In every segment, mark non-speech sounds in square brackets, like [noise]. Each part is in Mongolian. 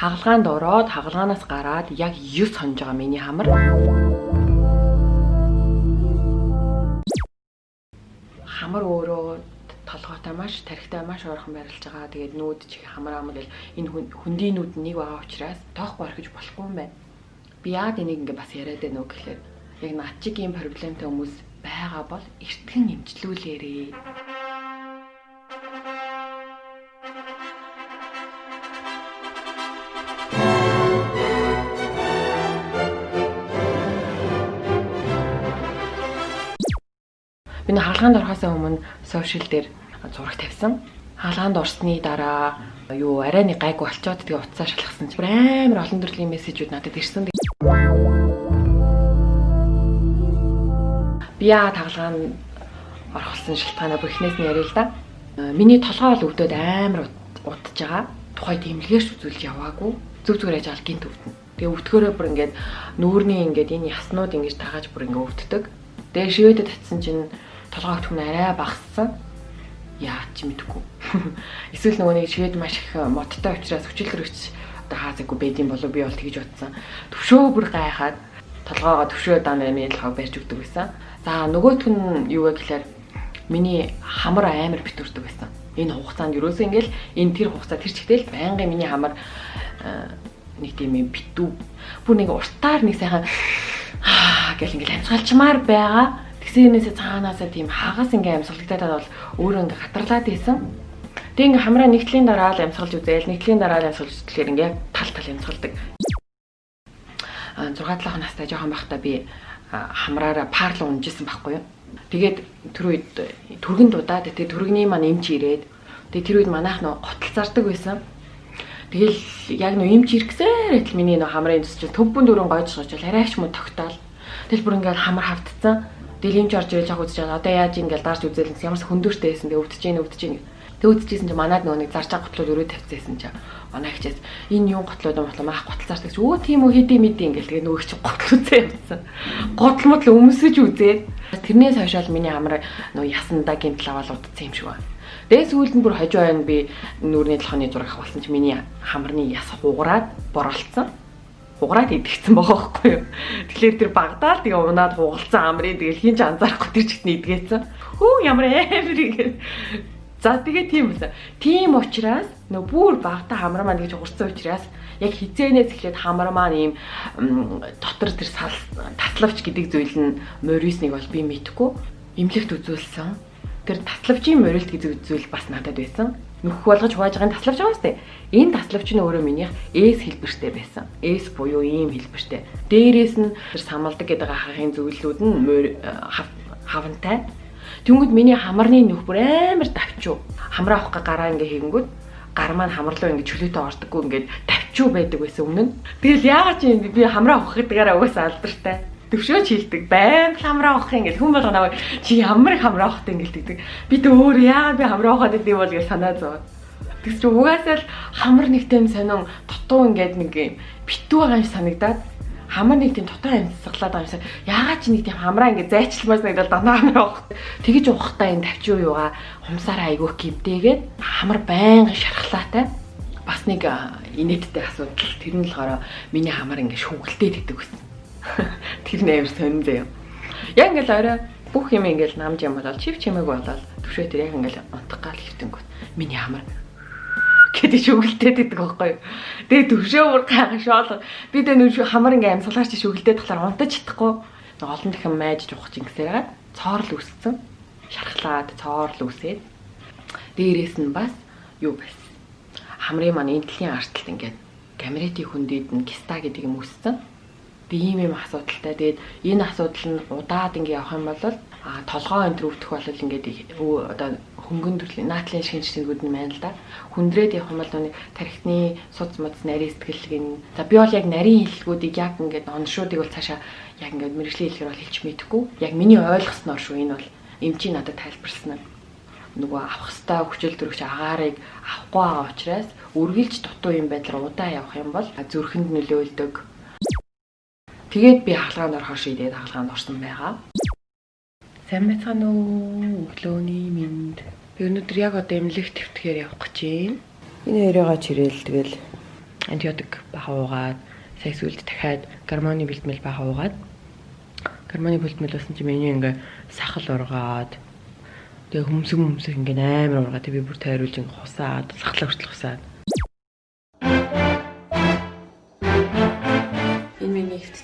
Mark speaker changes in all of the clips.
Speaker 1: Хагалгаанд ороод хагалгаанаас гараад яг 9 хонж байгаа миний хамар. Хамар өөрөө толгойтой маш тархитай маш ойрхон байрлаж байгаа. Тэгээд нүүд чих хамар ам гэл энэ хүндийн нүүд нэг байгаа учраас тоохгүй орхиж болохгүй юм байна. Би яад энийг ингээ бас яриад байна уу гэхлээр яг над чиг ийм проблемтай хүмүүс байгаа бол эртгэн эмчлүүлээрээ. Би нэг хаалгаанд орохоос өмнө сошиал дээр зураг тавьсан. Хаалгаанд орсны дараа юу арай нэг гайгүй болчоод тэгээ утсаа шалгасан чи амар олон төрлийн мессежүүд надад ирсэн. Би яа тагалгаан орох болсон шалтгаанаа бүхнээс нь яриа л да. Миний толгой бол өвдөд амар удаж байгаа. Тухай тэмлэгээс үзүүлж яваагүй. Зүг зүгээр яж алгын төвдөн. Тэгээ өвдгөөрөө бүр ингээд нүүрний ингээд энэ яснууд ингэж тагааж бүр ингээд өвддөг. Тэгээ шивэдэд татсан чинь толгой өвдөх нь арай багассан. Яа ч мэдэхгүй. [laughs] Эсвэл нөгөө нэг шивэд маш их модтой учраас хүчил төрөгч одоо хаазаагүй байдсан болов би бол тэгж бодсон. Төвшөө бүр гайхаад толгоогоо төвшөө даана миний толгойг барьж өгдөг байсан. За нөгөөх нь юу вэ гэхээр миний хамар амар битүүрдэг байсан. Энэ хугацаанд ерөөсөө ингээл энэ тэр хугацаа тэр чигтэл байнгын миний хамар нэг тийм юм битүү. Бүр нэг уртаар нэг сайхан [sighs] гэл ингээл амсгалчмаар байгаа Тэгсэнээсээ цаанаасаа тийм хагас ингээм амьсгалттай бол өөрөө ингээ хатарлаад ийсэн. Тэг ингээ хамраа нэгтлийн дараа л амьсгалж үзээл, нэгтлийн дараа л амьсгалж үзлэхээр ингээ тал тал амьсгалдаг. А 6 7 настай жоохон байхдаа би хамраараа парл унжсэн байхгүй юу. Тэгээд тэр үед түргэн дудаад тэгээд түргний маань эмч ирээд тэгээд тэр үед манайх нөө готл зардаг байсан. Тэгэл яг нөө эмч ирэхсээр л миний нөө хамрын төс чинь төвбөн дөрөн гойж шооч арайч муу тогтоол. Тэгэл бүр ингээл хамар хавтцсан. Юмч орж ирэл жах үзэж байгаа. Одоо яаж ингээл дарж үзэл гэсэн ямарс хөндөртэй байсан. Тэгээ өвдөж гин өвдөж гин. Тэг үзчихсэн чинь манад нөгөө нэг зарж байгаа готлууд өрөө тавьчихсан чинь манай хчээс энэ юу готлууд юм болоо маах готл зардаг чи өө тийм үү хэдий мэдээ ингээл тэгээ нөгөө чи готл үзээ явсан. Готл мод л өмсөж үзээд тэрнээс хойшоол миний амар нөгөө ясандаа гинтл аваад удцсан юм шиг байна. Тэгээ сүүлд нь бүр хожуу байна би нүүрний толгойн зураг авахсан чи миний хамарны яс хугараад боролцсон хугараад идэгцэн байгаа байхгүй юу. Тэгэхээр тэр багдаад тэгээ унаад хугалцсан амрын тэгэл хинч анзаарахгүй тэр чигт идгээсэн. Хүү ямар амар ингэ. За тэгээ тийм байсан. Тийм учраас нөө бүр багтаа хамраа маань гэж уурсан учраас яг хизээнээс эхлээд хамраа маань ийм дотор тэр таславч гэдэг зүйл нь морисник бол би мэдхгүй эмнэлэгт үзүүлсэн. Тэр таславчийн морилт гэдэг зүйл бас надад байсан нөхөх болгож хувааж байгаа таславч байгаа сте. Энэ таславч нь өөрөө минийх S хэлбэртэй байсан. S буюу ийм хэлбэртэй. Дээрээс нь самалдаг гэдэг хахын зөвлөлүүд нь хавантай. Тэнгүүд миний хамарны нөх бүр амар давчуу. Хамраа авах га гараа ингээ хийгэнгүүт гар маань хамарлуу ингээ чөлөөтэй ордоггүй ингээд давчуу байдаг байсан өмнө. Тэгэл яагаад чи би хамраа авах гэдгээрээ угаасаа алдартай төвшөөч хилдэг. Байнга хамраа авах юм гэл хүн болго наваа чи ямар их хамраа авахтай ингээл тэгдэг. Би тэ өөр яагаад би хамраа авахад идэв бол гэж санаа зов. Тэгс чи угаасаа л хамар нэгтэм сонин дутуу ингээд нэг юм битүү байгаа юм санагдаад хамар нэг тийм дутуу амьсгалаад байгаа юмсаа яагаад чи нэг тийм хамраа ингээд зайчилмаас нэг дандаа хамраа авах. Тэгэж уухтаа энэ тавчуу юугаа хумсаараа айгүйх гимтэйгээд хамар байнга шархлаатай. Бас нэг инээдтэй асуудал. Тэр нь болохоор миний хамар ингээд шүглдээд идэг гэсэн Тэр нээр сонин заяа. Яг ингээл орой бүх юм ингээл намж юм болол чив чимээг болол төвшөө тэр яг ингээл унтах гал хөвтөнгөт миний хамар гэдэг шүгэлдээд идэг байхгүй юу. Тэгээ төвшөө бүр гайхашаал. Би тэ нүш хамар ингээм амсгалаарч шүгэлдээд тахлаар унтаж чадахгүй. Олон дахин майж жухах чингсээр цоорл үсцэн. Шархлаад цоорл үсээд. Дээрээс нь бас юу байсан. Хамрын маань энтлийн арталт ингээд гамрети хүндэд нь киста гэдэг юм үсцэн би ийм юм асуудалтай. Тэгээд энэ асуудал нь удаад ингэ явах юм бол а толгоо энэ төр өвдөх бол ингээд одоо хөнгөн төрлийн наатлын шинжилгээнүүд нь байна л да. Хүндрээд явах юм бол нэг тархитны суц муц нарийн сэтгэлгэн. За би бол яг нарийн хэллэгүүдийг яг ингээд оншуудыг бол цаашаа яг ингээд мэрэгжлийн хэлээр бол хэлж мэдэхгүй. Яг миний ойлгосноор шүү энэ бол эмчи надад тайлбарласан нь нөгөө авах хэвээр хүчил төрөгч агаарыг авахгүй байгаа учраас үргэлж дутуу юм байдлаар удаа явах юм бол зүрхэнд нөлөөлдөг Тэгээд би хаалгаанд орохоор шийдээд хаалгаанд орсон байгаа. Сайн байцгаана уу? Өглөөний минь. Би өнөөдөр яг одоо эмнэлэг твтгэхээр явах гэж байна. Энэ хоёроо чирээл тэгэл антибиотик бага уугаад секс үлд дахиад гормоны бэлтгэл бага уугаад гормоны бэлтгэл болсон чи миний ингээ сахал ургаад тэгээ хөмсөг хөмсөг ингээ амар ургаад би бүр тойруулж ингээ хусаад сахлаа хүртэл хусаад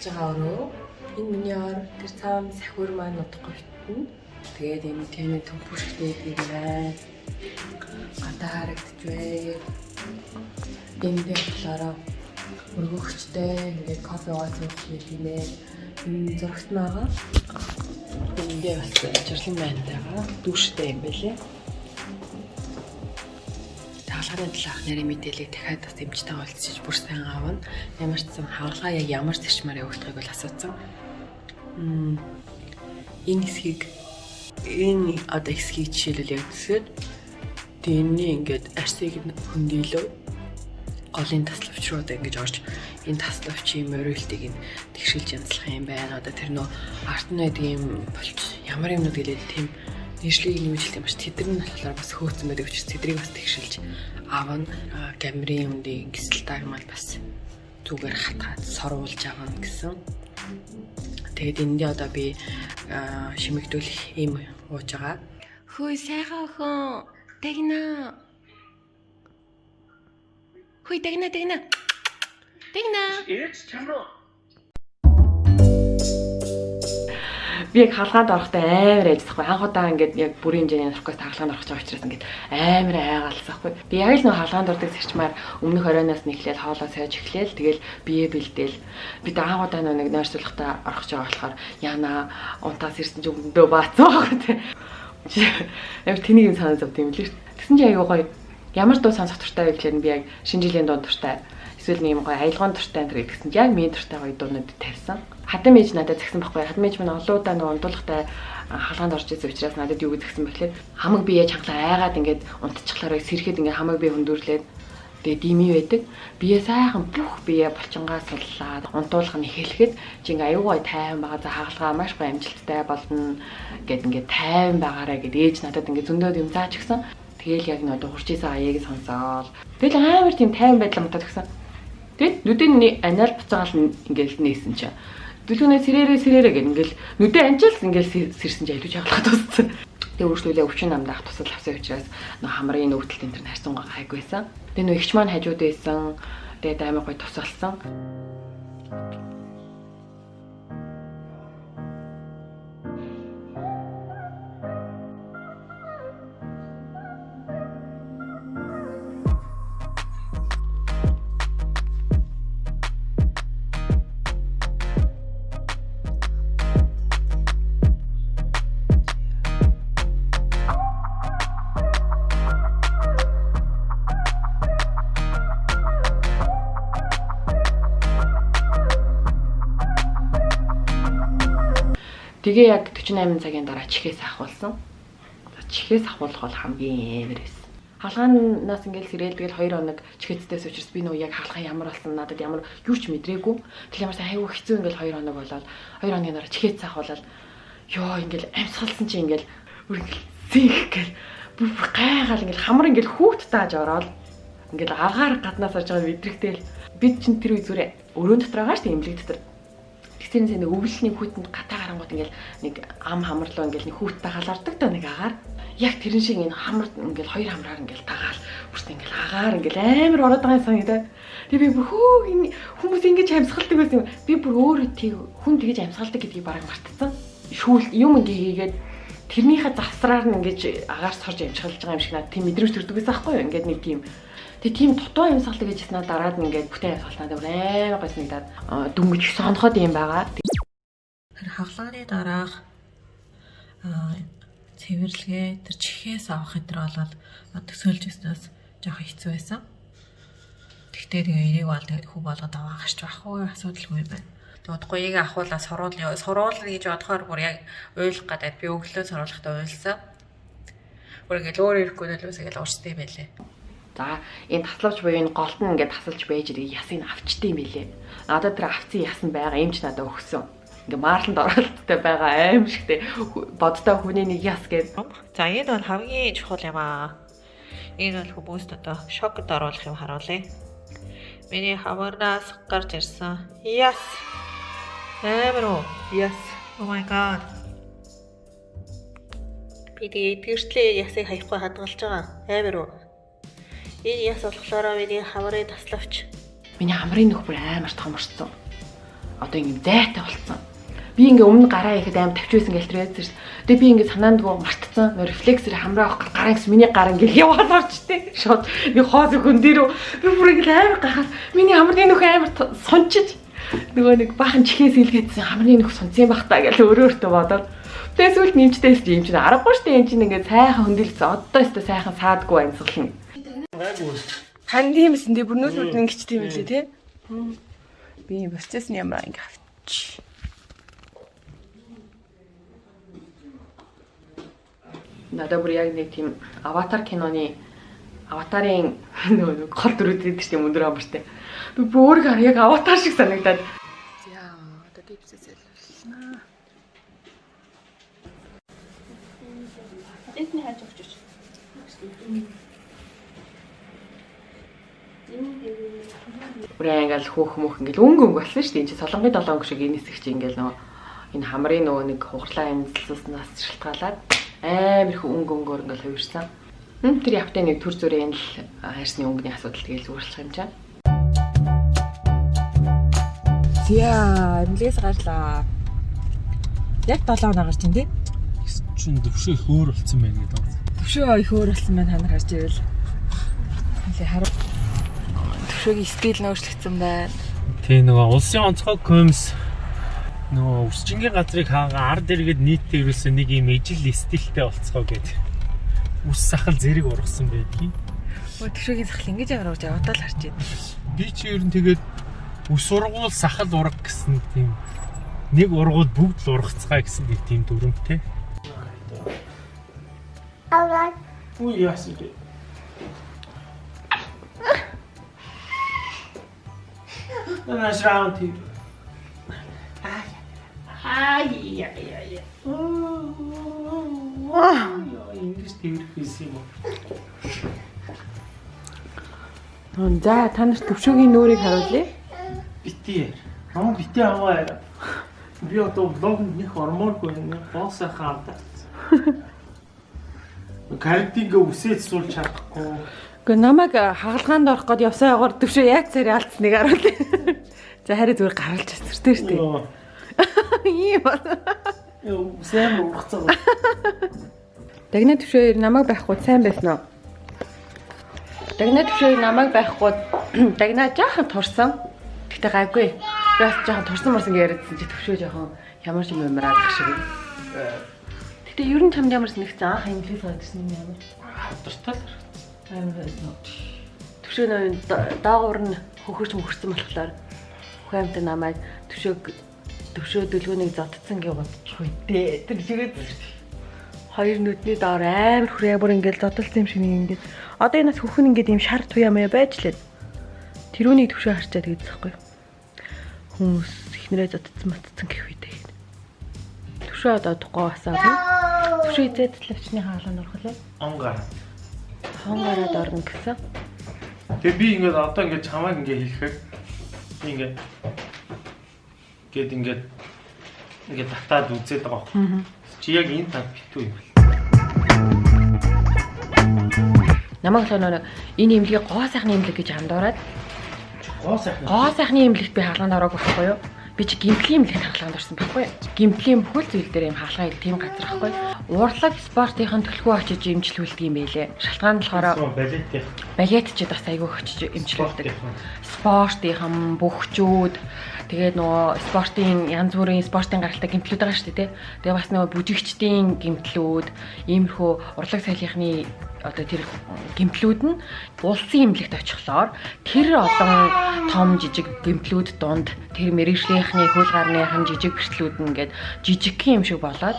Speaker 1: байгаа өрөө энэ миний ор тэр цаан сахиур маань удахгүй битэн тэгээд энэ тэмээ төмпөштэй гэрээ гадаа харагдаж бай энэ дээр болохоор өргөгчтэй ингээд кофе суух юм нэ. Энэ зурагт байгаа. Эндээ бас ажирлан байнтайгаа дүүштэй юм байлээ. Хаалганы талаарх нэрийн мэдээллийг дахиад бас эмчтэй уулзчих бүр сайн аавна. Ямар ч сан хаалгаа яг ямар зарчмаар явагдахыг бол асуусан. Энэ хэсгийг энэ одоо хэсгийг жишээлбэл яг төсөөд тэрний ингээд арсыг хөндөөлөө голын таславч руу одоо ингэж орж энэ таславчийн мориултыг нь тэгшилж янзлах юм байна. Одоо тэр нөө арт нь байдаг юм болч ямар юмнууд гэлээд тийм нийслэгийг нэмжлэх юм ба тэдэр нь болохоор бас хөөцөн байдаг учраас тэдрийг бас тэгшилж аавн камерын үндийн гисэл тагмал бас зүгээр хатгаад сорвуулж аваа гэсэн. Тэгээд эндээ одоо би шимэгдүүлэх юм ууж байгаа. Хөөе сайхан охин. Тэгнэ Хүй дагна дагна. Дагна. It's camera. Би яг хаалгаанд орохдоо амар айжсахгүй анх удаа ингээд яг бүрийн хэмжээний наркос хаалгаанд орох гэж учраас ингээд амар айгаалсахгүй би яг л нөө хаалгаанд ордог зэрчмаар өмнөх оройноос нэхлээл хоолоо сойж эхлээл тэгэл бие бэлдээл би анх удаа нэг нойрсуулгатаа орох гэж байгаа болохоор яна унтаас ирсэн ч өмдөө баацсан байгаа те. Яг тэнийг юм санаа зовд юм лээ тэгсэн чи аягүй гоё. Ямар дуу сонсох дуртай вэ гэхлээр би яг шинэ жилийн дуу дуртай эсвэл нэг юм гоё аялгын дуртай энэ гэсэн яг миний дуртай гоё дуунууд тавьсан. Хадам мэж надад згсэн байхгүй. Хадам мэж минь олоудаа нэг ундуулгатай халгаанд орж ирсэн учраас надад юу згсэн бэхлээр хамаг бие чангалаа айгаад ингээд унтчихлаараа сэрхэд ингээд хамаг бие хөндөрлээд тэгээ дими байдаг. Бие сайхан бүх бие булчингаа суллаад унтуулах нь эхлэхэд чи ингээ аюугай тайван байгаа за хагалгаа маш гоё амжилттай болно гэд ингээ тайван байгаарэ гэд ээж надад ингээ зөндөөд юм заач гисэн. Тэгэл яг нэг хурж исэн аяыг сонсоол. Тэгэл амар тийм тайван байдлаа мутаад гисэн. Тэгэд нүдэн анаал буцаагаал ингээл нээсэн чинь. Дүлгүнээ сэрээрээ сэрээрээ гэл ингээл нүдэн анчаалс ингээл сэрсэн чинь айлуу жагалахад туссан. Тэгээ өөрчлөлөө өвчин намдаах тусал авсан учраас нөх хамрын нөвдөлт энэ төр харсан гайгүйсэн. Тэгээ нөх ихч маань хажууд байсан. Тэгээд амар гой тусалсан. Тэгээ яг 48 цагийн дараа чихээс ахуулсан. Чихээс ахуулах бол хамгийн амар байсан. Халгаанаас ингээл сэрэл тэгэл 2 хоног чихээцтэйс учраас би нөө яг халгаа ямар болсон надад ямар юу ч мэдрээгүй. Тэгэл ямар сайн хайгуу хэцүү ингээл 2 хоног болоод 2 хоногийн дараа чихээц ахуулаад ёо ингээл амьсгалсан чи ингээл бүр ингээл зинх гэл бүр гайгаал ингээл хамар ингээл хүүхд тааж ороод ингээл агаар гаднаас орж байгаа мэдрэгтэл бид чин тэр үе зүрэ өрөөнд дотор байгаа шүү дээ имлэг дотор Тэгтэрэн сэ нэг өвлөлийн хүүтэнд гатаа гарангууд ингээл нэг ам хамарлуу ингээл нэг хүүттэй халаардаг та нэг агаар. Яг тэрэн шиг энэ хамар ингээл хоёр хамраар ингээл тагаал. Бүрт ингээл агаар ингээл амар ороод байгаа юм санагдаа. Тэг би бүр хөө энэ хүмүүс ингэж амьсгалдаг байсан юм. Би бүр өөрөө тийг хүн тэгэж амьсгалдаг гэдгийг бараг мартсан. Шүүл юм ингээ хийгээд тэрнийхээ завсраар нь ингэж агаар сорж амжигалж байгаа юм шиг надад тийм мэдрэмж төрдөг байсан байхгүй юу? Ингээд нэг тийм Тэгээ тийм дутуу амьсгалдаг гэж яснаа дараад ингээд бүтээн амьсгалтаа амар гойс нэгдаад дүнгэж сонхоод юм байгаа. Тэр хагалгааны дараах цэвэрлэгээ тэр чихээс авах хэдэр болоод төсөөлж өснөөс жоохон хэцүү байсан. Тэгтээ тэгээ энийг бол тэгээд хүү болгоод аваа гарч байхгүй асуудалгүй байна. Удахгүй яг ахуулаа суруул суруул гэж бодохоор бүр яг уйлах гадаад би өглөө суруулахдаа уйлсан. Бүр ингээд өөр ирэхгүй нөлөөс ингээд уурстай байлээ. За энэ таславч буюу энэ голт нь ингээд тасалж байж ирээ ясыг авчдээ юм билээ. Надад тэр авцсан ясан байгаа эмч надад өгсөн. Ингээ маарланд оролттой байгаа аим шигтэй бодтой хүний нэг яс гэдэг.
Speaker 2: За энэ бол хамгийн чухал юм аа. Энэ бол хүмүүст одоо шокд оруулах юм харуулъя. Миний хамаранаас гарч ирсэн. Yes. Амар уу?
Speaker 1: Yes.
Speaker 2: Oh my god. Би тэгээ тэгэртлээ ясыг хаяхгүй хадгалж байгаа. Амар уу? Энэ яс болохоор миний хамрын таславч.
Speaker 1: Миний хамрын нөхөр амар томорсон. Одоо ингэ зайтай болцсон. Би ингээ өмнө гараа ихэд амар тавьчихсан гээл тэр шүү. Тэгээ би ингээ санаандгүй мартцсан. Рефлексээр хамраа авах гараа гэсэн миний гараа ингээ яваад орчтой. Шууд би хоос хүн дээр би бүр ингээ амар гахаад миний хамрын нөхөр амар сончиж нөгөө нэг баахан чихээс илгээдсэн хамрын нөх сонцсон байх та гэж өөрөө өөртөө бодоод Тэгээ сүлд нэмжтэйс юм чинь аргагүй штэ юм чинь ингээ сайхан хөндөөлсөн. Одоо өстө сайхан саадгүй амьсгална. Хан тиймсэн тий бүр нүүл нүд ингэч тийм үлээ тий. Би процесс нь ямар ингээ авч. Надад бүр яг нэг тийм аватар киноны аватарын [laughs] нөгөө гол дүрүүд гэдэг чинь өндөр амартай. Би бүр яг аватар шиг санагдаад. За одоо типсээс ялварлаа.
Speaker 2: Эдний хайж өгч өч.
Speaker 1: Бүрээ ингээл хөөх мөх ингээл өнгө өнгө болсон шүү дээ. Энд чинь солонгын долоон шиг энэ хэсэг чи ингээл нөгөө энэ хамрын нөгөө нэг хугарлаа амьдсалснаас шалтгаалаад амар их өнгө өнгөөр ингээл хувирсан. Хм тэр явтай нэг төр зүрийн л хайрсны өнгөний асуудал тэгэл зүгэрлэх юм чам. Зя, эмнэлгээс гарлаа. Яг 7 хоног гарч ин тий.
Speaker 3: Чин төвшөө их өөр болсон байна гэдэг.
Speaker 1: Төвшөө их өөр болсон байна та нар харж ивэл. Хилээ харав. Төвшөөгийн стил нөөцлөгдсөн байна.
Speaker 3: Тий нөгөө улсын онцгой комс нөгөө өсчингийн газрыг хаагаа ард иргэд нийтдээ ерөөсөө нэг юм ижил стилтэй болцгоо гэдэг. Ус сахал зэрэг ургасан байдгийг.
Speaker 1: Өө төвшөөгийн сахал ингэж ямар гэж яваад л харж байна.
Speaker 3: Би чи ер нь тэгээд ус ургуул сахал урга гэсэн тийм нэг ургуул бүгд л ургацгаа гэсэн нэг тийм дүрмтэй.
Speaker 4: Alright.
Speaker 3: Үу яас ингэ. Тэрх хийсэн юм уу?
Speaker 1: За та нарт төвшөөгийн нүүрийг харуулъя.
Speaker 3: Бити. Намайг бити аваа. Би одоо блогнд нэг ормооргүй нэг боосоо хаалта. [laughs] Картинг үсээд суулж чадахгүй.
Speaker 1: Гэхдээ намайг хагалгаанд орох гээд явсан ягаар төвшөө яг царай алдсныг харуулъя. [laughs] За харин зүгээр гаргалж чадвартай шүү дээ. Ийм ба.
Speaker 3: Сэм ургацгаа.
Speaker 1: Дагна төвшөө намайг байхгүй сайн байсан уу? Дагна төвшөө намайг байхгүй [clears throat] дагна жаахан турсан. Гэтэ гайгүй. Би бас жаахан турсан морсон яриадсан чи төвшөө жаахан ямар ч юм юмраад ах шиг. Гэтэ ер нь чамд ямар санагцсан анх инглиш гадсан юм ямар?
Speaker 3: Хатартай л.
Speaker 1: Байсан. Төвшөө нөө даагуур нь хөхөрч мөхөрсөн болохоор хүэмтэй намайг төвшөө төвшөө дөлгөөнийг зодцсон гэж бодчих үедээ. Тэр шигээд хоёр нүдний доор амар хүрээ бүр ингээд зодтолсон юм шиг нэг ингээд одоо энэ бас хөхн ингээд юм шар туяа маяа байж лээ. Тэрүүнийг төвшөө харчаад тэгээд захгүй. Хүмүүс ихнэрээ зодтсон матцсан гэх үедээ. Төвшөө одоо тухай басаа тийм. Төвшөө эзэдлэвчний хаалганд орхолоо.
Speaker 3: Онгаар.
Speaker 1: Хон гараад орно гэсэн.
Speaker 3: Тэгээ би ингээд одоо ингээд чамайг ингээд хэлэхээр би ингээд гээд ингээд ингээд татаад үзээд байгаа. Чи яг энэ тав битүү юм бэл.
Speaker 1: Намайг л нөгөө энэ имлэгийг гоо сайхны имлэг гэж андуураад
Speaker 3: Гоо сайхан.
Speaker 1: гоо сайхны имлэгт би хаалганд ороогүй байхгүй юу? Би чи гимплийн имлэгт хаалганд орсон байхгүй? Гимплийн бүхэл зүйл дээр юм хаалгаа ил тийм газар байхгүй? Урлаг спортын төлхөө очиж имжлүүлдэг юм байлээ. Шалтгаан болохоор
Speaker 3: балетийн
Speaker 1: балет ч бас айгүй очиж имжлүүлдэг.
Speaker 3: спортын.
Speaker 1: спортынхан бөхчүүд тэгээд нөгөө спортын янз бүрийн спортын гаралтай гимтлүүд байгаа шүү дээ тий. Тэгээ бас нөгөө бүжигчдийн гимтлүүд, иймэрхүү урлаг соёлынхны одоо тэр гимтлүүд нь улсын имлэгт очихлоор тэр олон том жижиг гимтлүүд дунд тэр мэрэгжлийнхний хөл гарныхан жижиг бэртлүүд нь ингээд жижигхэн юм шиг болоод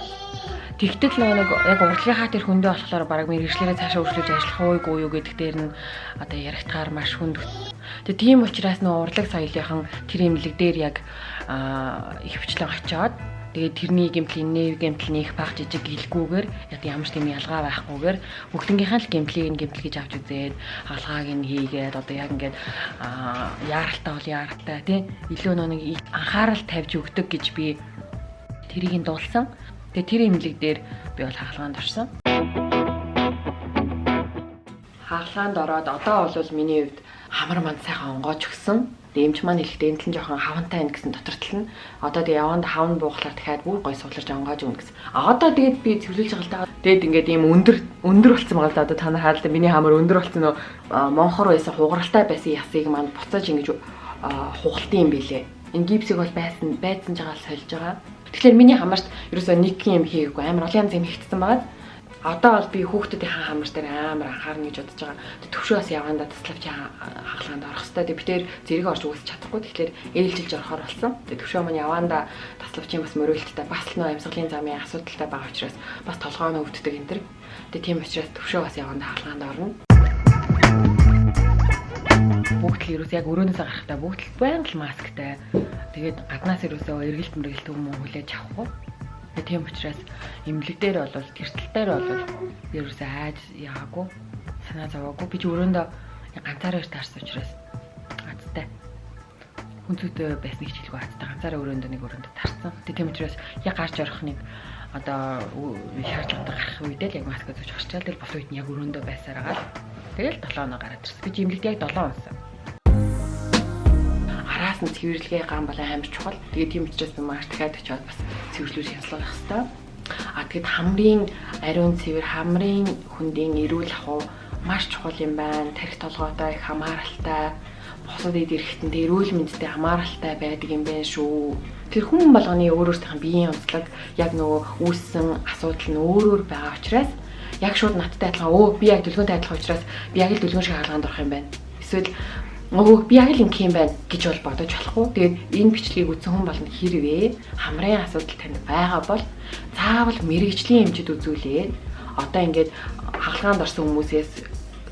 Speaker 1: Тэгтэл нөгөө нэг яг урлагийнхаа тэр хөндөө болохоор баг мэрэгчлэрээ цаашаа өршлөж ажиллах ууйг уу гэдэг дээр нь одоо яригдахаар маш хүнд. Тэгээ тийм учраас нөгөө урлаг соёлынхан тэр имлэг дээр яг их хвчлэн очиод Тэгээд тэрний гэмтлийн нэр гэмтэл нэх баг жижиг гэлгүүгээр яг ямар ч тийм ялгаа байхгүйгээр бүгднгийнхээ л гэмтлийг нь гэмтэл гэж авч үзээд хаалгааг нь хийгээд одоо яг ингээд яаралтай бол яаралтай тий илүү нэг анхаарал тавьж өгдөг гэж би тэрийг нь дуулсан. Тэгээ тэр имлэг дээр би бол хаалгаанд орсон. Хаалгаанд ороод одоо бол миний хувьд хамар манд сайхан онгоож өгсөн. Дэмч маань хэлэхдээ энэ л жоохон хавантай байна гэсэн дотортол нь. Одоо тэгээ яванд хавн буухлаар дахиад бүр гой суулж онгоож өгнө гэсэн. А одоо тэгээд би цэвэрлэж байгаа л да. Тэгээд ингээд ийм өндөр өндөр болсон байгаа л да. Одоо та нар хаалт миний хамар өндөр болсон нөө монхор байсан хугаралтай байсан ясыг маань буцааж ингэж хугалтын юм билээ. Энэ гипсийг бол байсан байцсан жагаал сольж байгаа. Тэгэхээр миний хамаарт ерөөсөө нэг юм хийгээгүй амар олон янз юм хийгдсэн байгаа одоо бол би хүүхдүүдийн хамар дээр амар анхаарна гэж бодож байгаа. Төвшөөс яванда таславч хаалганд орох хэвээр. Тэг битээр зэрэг орж үгүйсэж чадахгүй. Тэгэхээр ээлжилж орохоор болсон. Тэг төвшөө маань яванда таславчийн бас мөрөөлттэй бас л нөө амьсгалын замын асуудалтай байгаа учраас бас толгойн өвддөг энэ төр. Тэг тийм учраас төвшөө бас яванда хаалганд орно. Бүгд л ерөөс яг өрөөнөөсөө гарахтаа бүгд л байнга л масктай. Тэгээд гаднаас ерөөсөө эргэлт мэргэлт уу хүлээж авахгүй. Тийм учраас имлэг дээр бол тэртэл дээр бол ерөөсөө айж яагагүй санаа зовоогүй. Би ч өрөөндөө ганцаараа ирт харсан учраас азтай хүнцүүтэй байсныг ч хэлгүй азтай ганцаараа өрөөндөө нэг өрөөндөө тарсан. Тийм учраас яг гарч орох нэг одоо шаардлага гарах үедээ л яг маска зүүж гарчаал тэр бос үед нь яг өрөөндөө байсаар байгаа л. Тэгэл 7 оноо гараад ирсэн. Би имлэгт яг 7 онсон араас нь цэвэрлэгээ гам бол амар чухал. Тэгээд тийм учраас маш дахиад очиод бас цэвэрлүүл хянслах хэрэгтэй. А тэгэд хамрын ариун цэвэр, хамрын хүндийн эрүүл ахуй маш чухал юм байна. Тарих толгойтой их хамааралтай босод ид эрэхтэн эрүүл мэндэд хамааралтай байдаг юм байна шүү. Тэр хүн болгоны өөр өөртөө биеийн онцлог яг нөгөө үүссэн асуудал нь өөр өөр байгаа учраас яг шууд надтай адилхан өө би яг дүлгөөнтэй адилхан учраас би яг л дүлгөөн шиг хаалганд орох юм байна. Эсвэл Өө би яг л юм байна гэж бол бодож болохгүй. Тэгээд энэ бичлэгийг үзсэн хүн болно хэрвээ хамрын асуудал танд байгаа бол заавал мэрэгжлийн эмчэд үзүүлээд одоо ингээд хаалгаанд орсон хүмүүсээс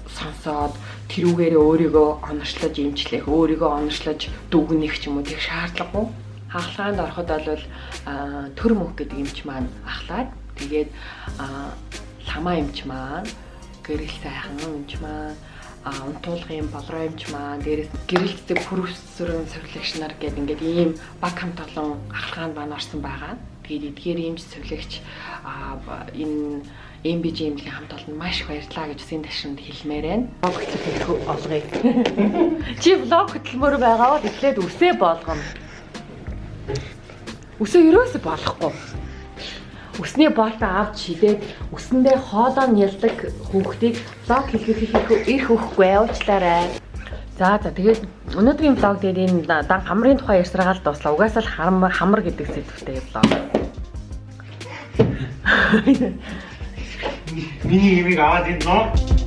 Speaker 1: сонсоод тэрүүгээрээ өөрийгөө онорчлож эмчлэх, өөрийгөө онорчлож дүгнэх ч юм уу тэг шаардлагагүй. Хаалгаанд ороход бол төр мөх гэдэг эмч маань ахлаад тэгээд ламаа эмч маань гэрэл сайхан эмч маань унтуулгын болроомч маань дээрээс гэрэлтдэг хүрвсрэн сувилагч нар гэдэг ингээд ийм баг хамт олон ахалгаанд маань орсон байгаа. Тэгээд эдгээр ийм сувилагч энэ MBG имлэгийн хамт олон маш их баярлалаа гэж үсгийн ташинд хэлмээр байна. Блог хөтлөх олгоё. [laughs] Чи блог хөтлмөр байгаа бол эхлээд үсээ болгоно. Үсээ ерөөсө болохгүй өсний боолтоо авч шидээд өсөндөө хоолоо нь ялдаг хүүхдийг блог хэлхэх их өгөхгүй уучлаарай. За за тэгээд өнөөдрийн блог дээр энэ дан хамрын тухай ярьсараад дуслаа. Угаасаа л хамар хамар гэдэг сэдвтэй блог.
Speaker 3: Миний имийг аваад нөө